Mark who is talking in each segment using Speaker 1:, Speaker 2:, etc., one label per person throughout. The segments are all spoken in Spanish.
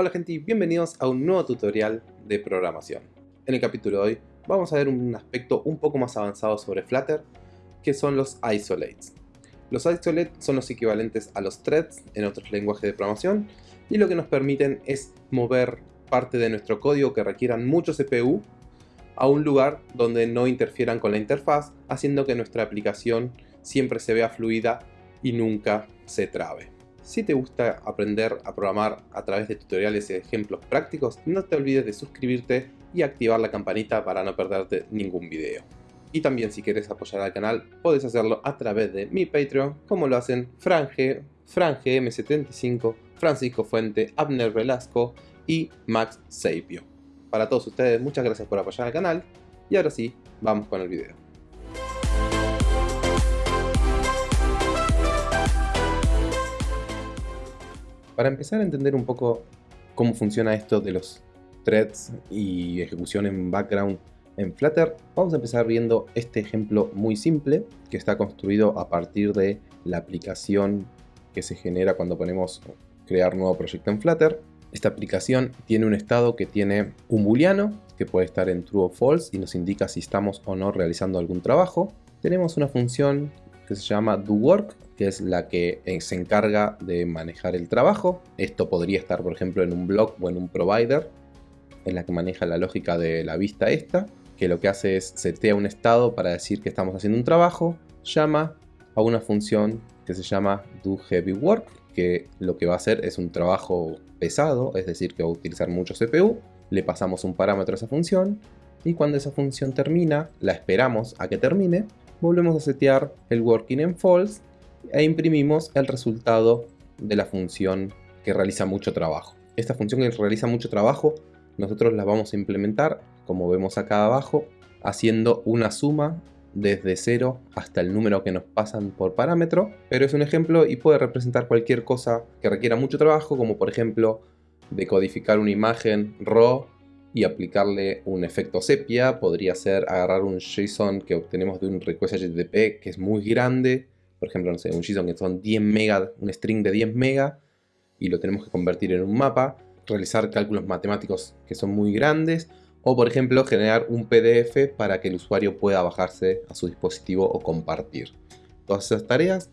Speaker 1: Hola gente y bienvenidos a un nuevo tutorial de programación. En el capítulo de hoy vamos a ver un aspecto un poco más avanzado sobre Flutter, que son los isolates. Los isolates son los equivalentes a los threads en otros lenguajes de programación y lo que nos permiten es mover parte de nuestro código que requieran mucho CPU a un lugar donde no interfieran con la interfaz, haciendo que nuestra aplicación siempre se vea fluida y nunca se trabe. Si te gusta aprender a programar a través de tutoriales y ejemplos prácticos, no te olvides de suscribirte y activar la campanita para no perderte ningún video. Y también si quieres apoyar al canal, puedes hacerlo a través de mi Patreon, como lo hacen Franje, Franje M75, Francisco Fuente, Abner Velasco y Max Sapio. Para todos ustedes, muchas gracias por apoyar al canal, y ahora sí, vamos con el video. Para empezar a entender un poco cómo funciona esto de los threads y ejecución en background en Flutter, vamos a empezar viendo este ejemplo muy simple que está construido a partir de la aplicación que se genera cuando ponemos crear nuevo proyecto en Flutter. Esta aplicación tiene un estado que tiene un booleano que puede estar en true o false y nos indica si estamos o no realizando algún trabajo. Tenemos una función que se llama doWork que es la que eh, se encarga de manejar el trabajo. Esto podría estar, por ejemplo, en un blog o en un provider, en la que maneja la lógica de la vista esta, que lo que hace es setea un estado para decir que estamos haciendo un trabajo, llama a una función que se llama doHeavyWork, que lo que va a hacer es un trabajo pesado, es decir, que va a utilizar mucho CPU, le pasamos un parámetro a esa función, y cuando esa función termina, la esperamos a que termine, volvemos a setear el working en false e imprimimos el resultado de la función que realiza mucho trabajo. Esta función que realiza mucho trabajo nosotros la vamos a implementar, como vemos acá abajo, haciendo una suma desde 0 hasta el número que nos pasan por parámetro, pero es un ejemplo y puede representar cualquier cosa que requiera mucho trabajo, como por ejemplo decodificar una imagen RAW y aplicarle un efecto sepia, podría ser agarrar un JSON que obtenemos de un request HTTP que es muy grande por ejemplo, no sé, un JSON que son 10 mega, un string de 10 mega, y lo tenemos que convertir en un mapa, realizar cálculos matemáticos que son muy grandes, o por ejemplo generar un PDF para que el usuario pueda bajarse a su dispositivo o compartir. Todas esas tareas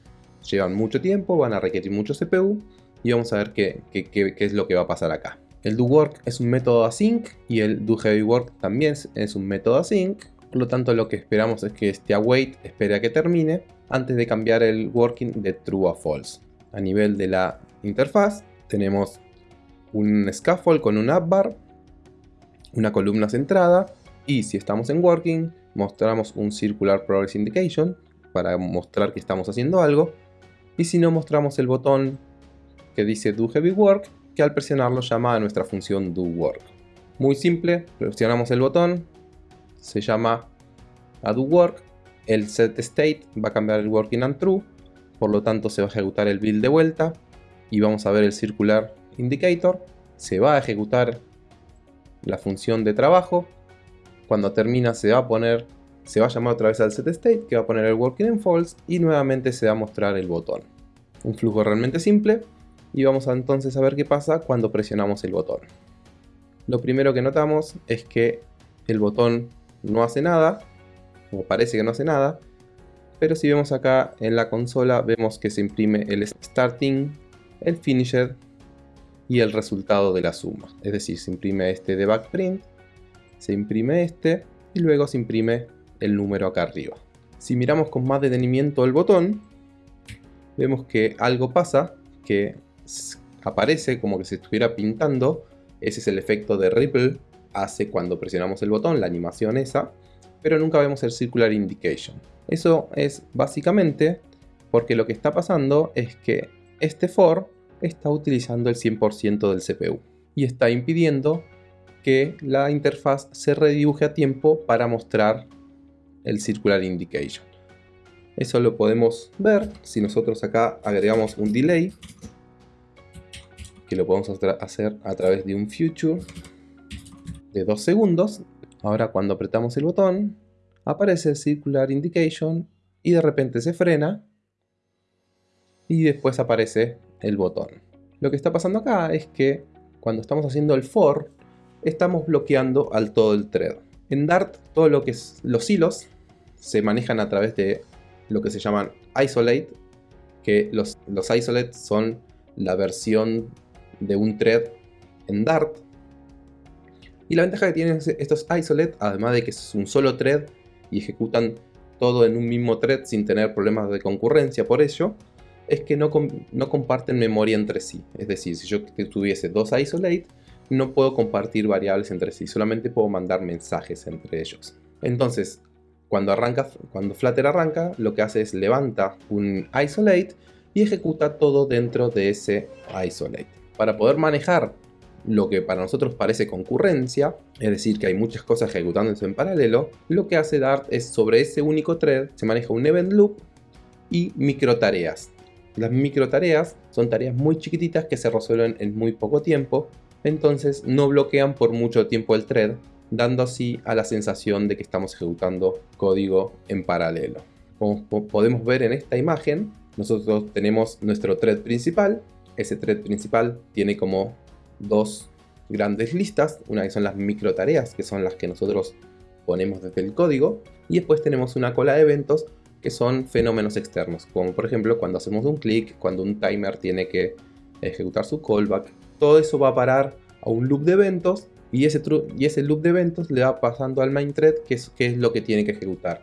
Speaker 1: llevan mucho tiempo, van a requerir mucho CPU y vamos a ver qué, qué, es lo que va a pasar acá. El doWork es un método async y el doHeavyWork también es un método async. Por lo tanto lo que esperamos es que este await espere a que termine antes de cambiar el working de true a false. A nivel de la interfaz tenemos un scaffold con un app bar, una columna centrada y si estamos en working mostramos un circular progress indication para mostrar que estamos haciendo algo y si no mostramos el botón que dice do heavy work que al presionarlo llama a nuestra función do work. Muy simple, presionamos el botón, se llama a do work el set state va a cambiar el working and true, por lo tanto se va a ejecutar el build de vuelta y vamos a ver el circular indicator, se va a ejecutar la función de trabajo, cuando termina se va a poner, se va a llamar otra vez al set state que va a poner el working en false y nuevamente se va a mostrar el botón. Un flujo realmente simple y vamos a entonces a ver qué pasa cuando presionamos el botón. Lo primero que notamos es que el botón no hace nada como parece que no hace nada, pero si vemos acá en la consola vemos que se imprime el starting, el finisher y el resultado de la suma. Es decir, se imprime este de backprint, se imprime este y luego se imprime el número acá arriba. Si miramos con más detenimiento el botón, vemos que algo pasa, que aparece como que se estuviera pintando. Ese es el efecto de ripple, hace cuando presionamos el botón, la animación esa pero nunca vemos el Circular Indication. Eso es básicamente porque lo que está pasando es que este for está utilizando el 100% del CPU y está impidiendo que la interfaz se redibuje a tiempo para mostrar el Circular Indication. Eso lo podemos ver si nosotros acá agregamos un delay que lo podemos hacer a través de un future de 2 segundos Ahora cuando apretamos el botón, aparece el Circular Indication y de repente se frena y después aparece el botón. Lo que está pasando acá es que cuando estamos haciendo el for, estamos bloqueando al todo el thread. En Dart, todo lo que es los hilos se manejan a través de lo que se llaman isolate, que los, los isolate son la versión de un thread en Dart. Y la ventaja que tienen estos isolate, además de que es un solo thread y ejecutan todo en un mismo thread sin tener problemas de concurrencia por ello, es que no, no comparten memoria entre sí. Es decir, si yo tuviese dos isolate, no puedo compartir variables entre sí, solamente puedo mandar mensajes entre ellos. Entonces, cuando, arranca, cuando Flutter arranca, lo que hace es levanta un isolate y ejecuta todo dentro de ese isolate. Para poder manejar lo que para nosotros parece concurrencia, es decir, que hay muchas cosas ejecutándose en paralelo, lo que hace Dart es sobre ese único thread se maneja un event loop y micro tareas. Las micro tareas son tareas muy chiquititas que se resuelven en muy poco tiempo, entonces no bloquean por mucho tiempo el thread, dando así a la sensación de que estamos ejecutando código en paralelo. Como podemos ver en esta imagen, nosotros tenemos nuestro thread principal, ese thread principal tiene como dos grandes listas, una que son las micro tareas, que son las que nosotros ponemos desde el código, y después tenemos una cola de eventos que son fenómenos externos, como por ejemplo cuando hacemos un clic, cuando un timer tiene que ejecutar su callback, todo eso va a parar a un loop de eventos y ese, y ese loop de eventos le va pasando al main thread que es, que es lo que tiene que ejecutar.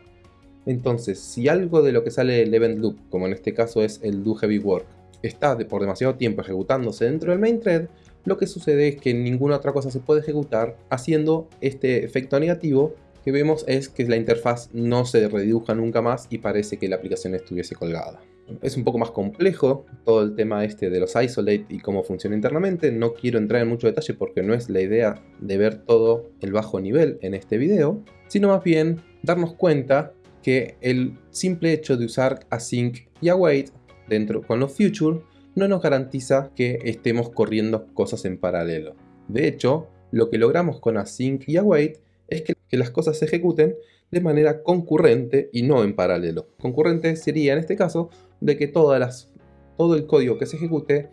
Speaker 1: Entonces, si algo de lo que sale del event loop, como en este caso es el do heavy work, está por demasiado tiempo ejecutándose dentro del main thread, lo que sucede es que ninguna otra cosa se puede ejecutar haciendo este efecto negativo que vemos es que la interfaz no se redibuja nunca más y parece que la aplicación estuviese colgada. Es un poco más complejo todo el tema este de los isolate y cómo funciona internamente. No quiero entrar en mucho detalle porque no es la idea de ver todo el bajo nivel en este video, sino más bien darnos cuenta que el simple hecho de usar async y await dentro con los future no nos garantiza que estemos corriendo cosas en paralelo. De hecho, lo que logramos con async y await es que, las cosas se ejecuten de manera concurrente y no en paralelo. Concurrente sería en este caso de que todo el código que se ejecute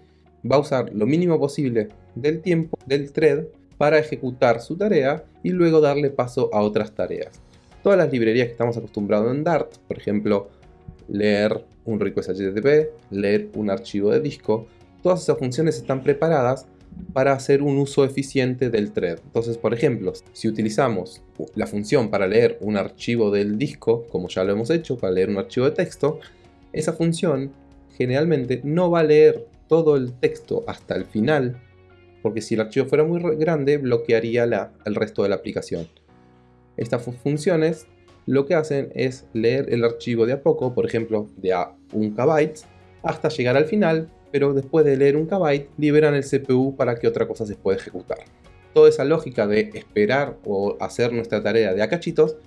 Speaker 1: va a usar lo mínimo posible del tiempo del thread para ejecutar su tarea y luego darle paso a otras tareas. Todas las librerías que estamos acostumbrados en Dart, por ejemplo, leer un request HTTP, leer un archivo de disco, todas esas funciones están preparadas para hacer un uso eficiente del thread. Entonces, por ejemplo, si utilizamos la función para leer un archivo del disco, como ya lo hemos hecho, para leer un archivo de texto, esa función generalmente no va a leer todo el texto hasta el final, porque si el archivo fuera muy grande, bloquearía la, el resto de la aplicación. Estas funciones lo que hacen es leer el archivo de a poco, por ejemplo, de a 1 KB, hasta llegar al final pero después de leer un kbyte liberan el CPU para que otra cosa se pueda ejecutar. Toda esa lógica de esperar o hacer nuestra tarea de acachitos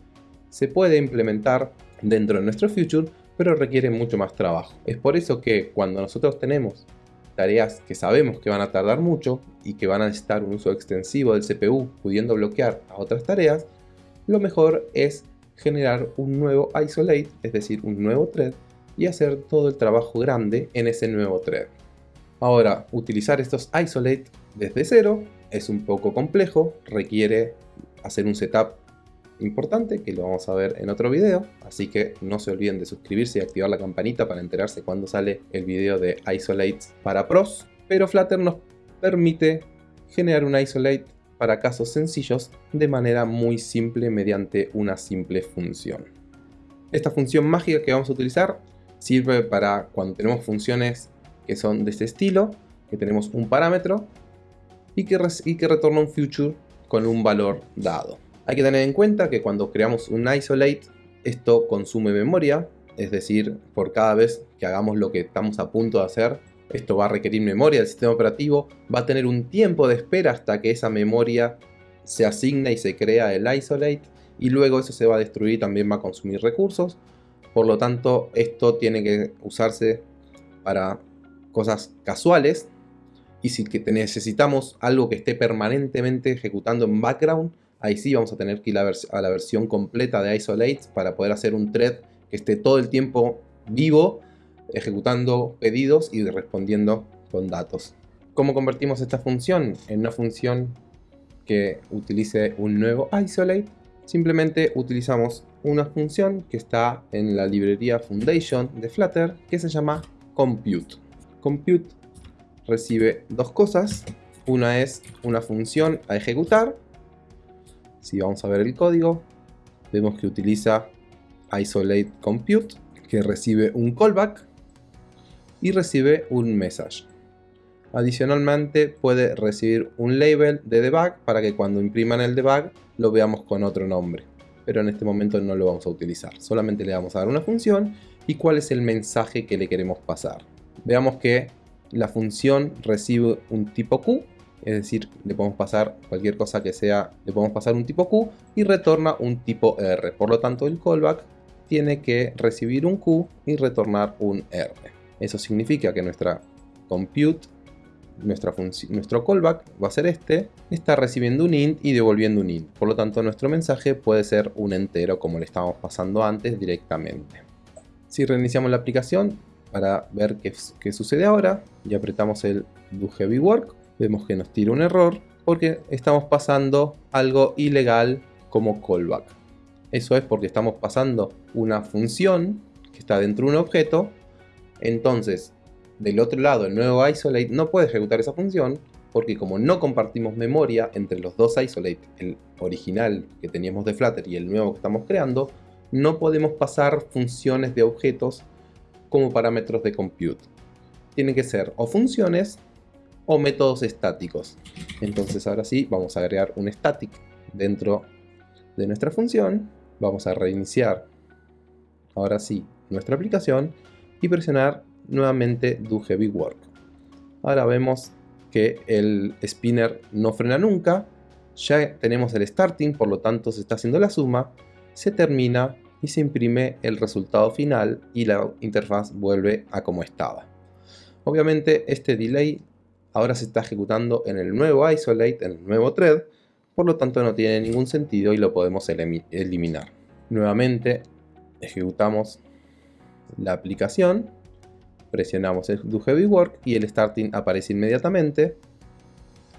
Speaker 1: se puede implementar dentro de nuestro future, pero requiere mucho más trabajo. Es por eso que cuando nosotros tenemos tareas que sabemos que van a tardar mucho y que van a necesitar un uso extensivo del CPU pudiendo bloquear a otras tareas, lo mejor es generar un nuevo isolate, es decir, un nuevo thread y hacer todo el trabajo grande en ese nuevo thread. Ahora, utilizar estos isolate desde cero es un poco complejo, requiere hacer un setup importante que lo vamos a ver en otro video, así que no se olviden de suscribirse y activar la campanita para enterarse cuando sale el video de isolates para pros, pero Flutter nos permite generar un isolate para casos sencillos de manera muy simple mediante una simple función. Esta función mágica que vamos a utilizar sirve para cuando tenemos funciones que son de este estilo, que tenemos un parámetro y que, y que retorna un future con un valor dado. Hay que tener en cuenta que cuando creamos un isolate, esto consume memoria, es decir, por cada vez que hagamos lo que estamos a punto de hacer, esto va a requerir memoria del sistema operativo, va a tener un tiempo de espera hasta que esa memoria se asigna y se crea el isolate, y luego eso se va a destruir y también va a consumir recursos, por lo tanto, esto tiene que usarse para cosas casuales. Y si necesitamos algo que esté permanentemente ejecutando en background, ahí sí vamos a tener que ir a la versión completa de Isolate para poder hacer un thread que esté todo el tiempo vivo, ejecutando pedidos y respondiendo con datos. ¿Cómo convertimos esta función en una función que utilice un nuevo isolate? Simplemente utilizamos una función que está en la librería Foundation de Flutter que se llama compute. Compute recibe dos cosas. Una es una función a ejecutar. Si vamos a ver el código, vemos que utiliza isolate compute, que recibe un callback y recibe un message. Adicionalmente puede recibir un label de debug para que cuando impriman el debug lo veamos con otro nombre. Pero en este momento no lo vamos a utilizar. Solamente le vamos a dar una función y cuál es el mensaje que le queremos pasar. Veamos que la función recibe un tipo Q, es decir, le podemos pasar cualquier cosa que sea, le podemos pasar un tipo Q y retorna un tipo R. Por lo tanto, el callback tiene que recibir un Q y retornar un R. Eso significa que nuestra compute, nuestra nuestro callback va a ser este, está recibiendo un int y devolviendo un int. Por lo tanto, nuestro mensaje puede ser un entero como le estábamos pasando antes directamente. Si reiniciamos la aplicación, para ver qué, sucede ahora y apretamos el do heavy work, vemos que nos tira un error porque estamos pasando algo ilegal como callback. Eso es porque estamos pasando una función que está dentro de un objeto, entonces del otro lado el nuevo isolate no puede ejecutar esa función porque como no compartimos memoria entre los dos isolate, el original que teníamos de Flutter y el nuevo que estamos creando, no podemos pasar funciones de objetos como parámetros de compute. Tienen que ser o funciones o métodos estáticos. Entonces ahora sí vamos a agregar un static dentro de nuestra función. Vamos a reiniciar ahora sí nuestra aplicación y presionar nuevamente do heavy work. Ahora vemos que el spinner no frena nunca. Ya tenemos el starting, por lo tanto se está haciendo la suma. Se termina y se imprime el resultado final y la interfaz vuelve a como estaba. Obviamente este delay ahora se está ejecutando en el nuevo isolate, en el nuevo thread, por lo tanto no tiene ningún sentido y lo podemos eliminar. Nuevamente ejecutamos la aplicación, presionamos el do heavy work y el starting aparece inmediatamente.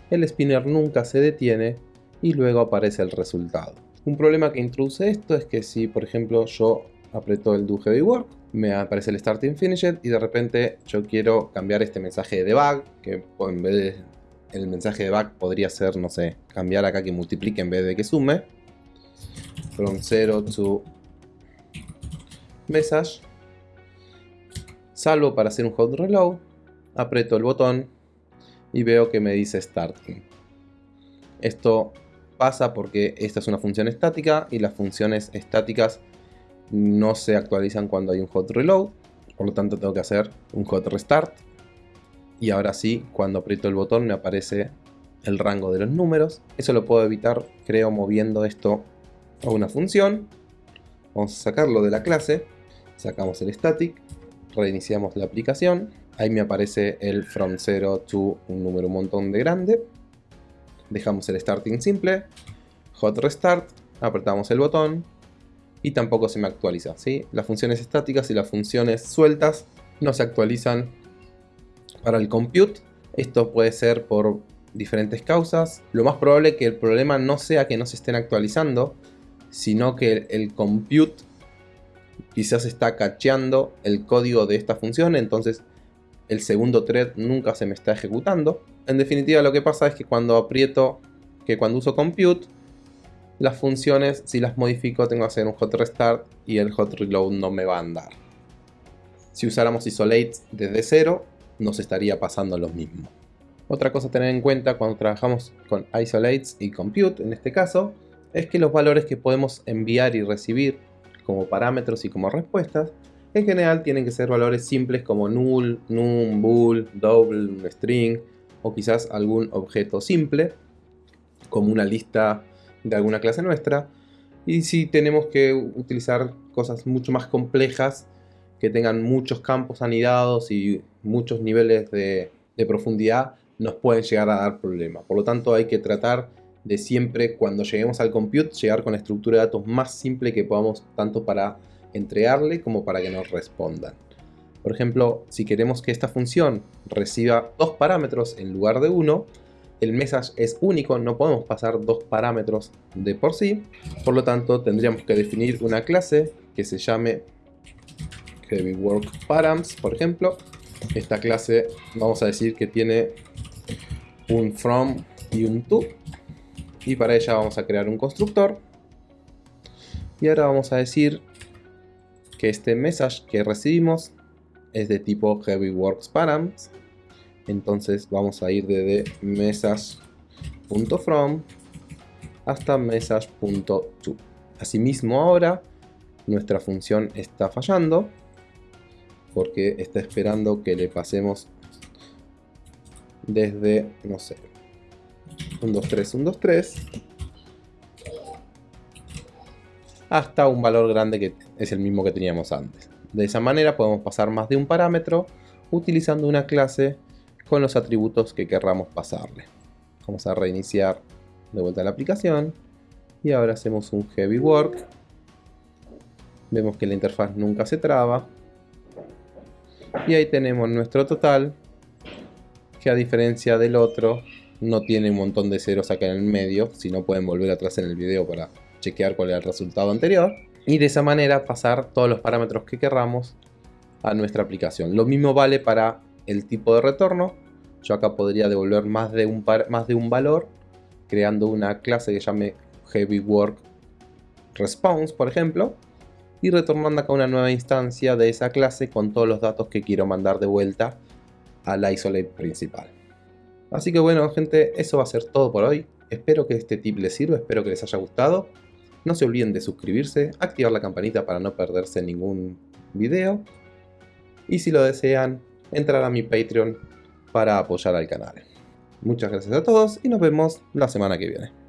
Speaker 1: El spinner nunca se detiene y luego aparece el resultado. Un problema que introduce esto es que si, por ejemplo, yo aprieto el do heavy work, me aparece el starting finished y de repente yo quiero cambiar este mensaje de debug, que en vez de mensaje de debug podría ser, no sé, cambiar acá que multiplique en vez de que sume. From 0 to message. Salvo para hacer un hot reload, aprieto el botón y veo que me dice starting. Esto pasa porque esta es una función estática y las funciones estáticas no se actualizan cuando hay un hot reload. Por lo tanto tengo que hacer un hot restart. Y ahora sí, cuando aprieto el botón me aparece el rango de los números. Eso lo puedo evitar, creo, moviendo esto a una función. Vamos a sacarlo de la clase. Sacamos el static. Reiniciamos la aplicación. Ahí me aparece el from 0 to un número un montón de grande dejamos el starting simple, hot restart, apretamos el botón y tampoco se me actualiza. ¿sí? Las funciones estáticas y las funciones sueltas no se actualizan para el compute. Esto puede ser por diferentes causas. Lo más probable que el problema no sea que no se estén actualizando, sino que el compute quizás está cacheando el código de esta función, entonces el segundo thread nunca se me está ejecutando. En definitiva lo que pasa es que cuando aprieto, que cuando uso compute, las funciones, si las modifico, tengo que hacer un hot restart y el hot reload no me va a andar. Si usáramos isolate desde cero, nos estaría pasando lo mismo. Otra cosa a tener en cuenta cuando trabajamos con isolates y compute, en este caso, es que los valores que podemos enviar y recibir como parámetros y como respuestas en general tienen que ser valores simples como null, num, bool, double, string o quizás algún objeto simple como una lista de alguna clase nuestra. Y si tenemos que utilizar cosas mucho más complejas que tengan muchos campos anidados y muchos niveles de, de profundidad, nos pueden llegar a dar problemas. Por lo tanto hay que tratar de siempre cuando lleguemos al compute llegar con la estructura de datos más simple que podamos tanto para entregarle como para que nos respondan. Por ejemplo, si queremos que esta función reciba dos parámetros en lugar de uno, el message es único, no podemos pasar dos parámetros de por sí. Por lo tanto, tendríamos que definir una clase que se llame HeavyWorkParams, por ejemplo. Esta clase vamos a decir que tiene un from y un to. Y para ella vamos a crear un constructor. Y ahora vamos a decir que este message que recibimos es de tipo HeavyWorksParams. Entonces vamos a ir desde message.from hasta message.to. Asimismo ahora nuestra función está fallando porque está esperando que le pasemos desde, no sé, 1, 2, 3, 1, 2, 3 hasta un valor grande que es el mismo que teníamos antes. De esa manera podemos pasar más de un parámetro utilizando una clase con los atributos que querramos pasarle. Vamos a reiniciar de vuelta la aplicación y ahora hacemos un heavy work. Vemos que la interfaz nunca se traba. Y ahí tenemos nuestro total, que a diferencia del otro, no tiene un montón de ceros acá en el medio, si no pueden volver atrás en el video para chequear cuál era el resultado anterior. Y de esa manera pasar todos los parámetros que querramos a nuestra aplicación. Lo mismo vale para el tipo de retorno. Yo acá podría devolver más de un, más de un valor creando una clase que llame Heavy Work Response, por ejemplo, y retornando acá una nueva instancia de esa clase con todos los datos que quiero mandar de vuelta al isolate principal. Así que bueno gente, eso va a ser todo por hoy. Espero que este tip les sirva, espero que les haya gustado. No se olviden de suscribirse, activar la campanita para no perderse ningún video. Y si lo desean, entrar a mi Patreon para apoyar al canal. Muchas gracias a todos y nos vemos la semana que viene.